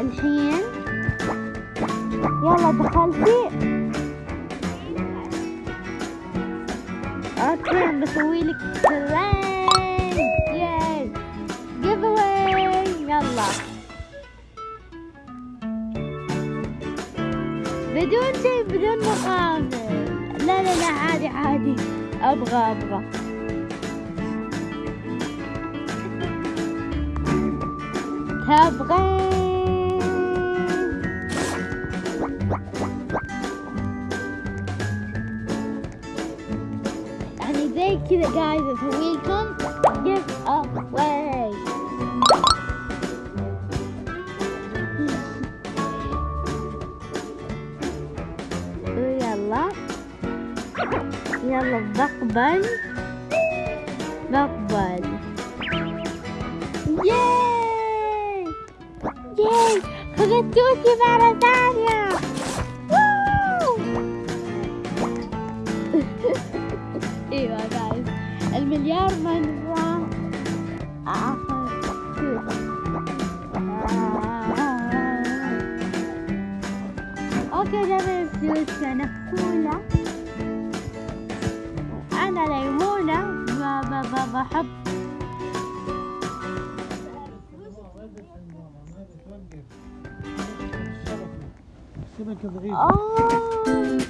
فالحين يلا دخلتي أوكي بسوي لك يلا. بدون شيء بدون مقابل. لا لا لا عادي عادي. أبغى أبغى. تبغين يعني زي كذا قاعد اسوي لكم give away يلا يلا بقبل بقبل ياي ياي خذت توتي مرة ثانية ووو. أيوه جايز المليار مرة اخذ توتي أوكي جميل. أنا كولا أنا ليمونة بحب الشبكة آه